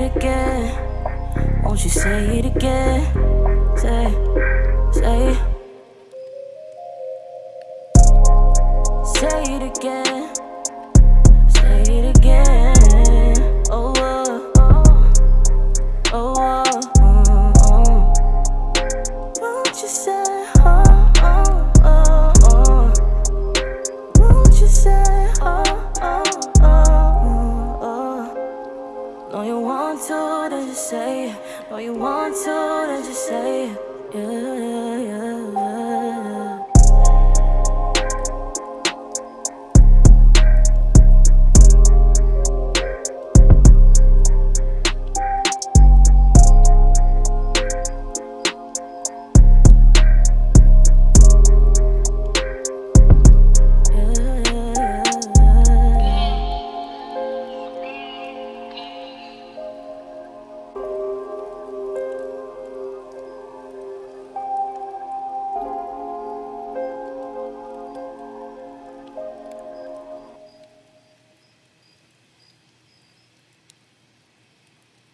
it again? Won't you say it again? Say, say. Say it again. you want to, then just say it. All you want to, then just say it. Yeah.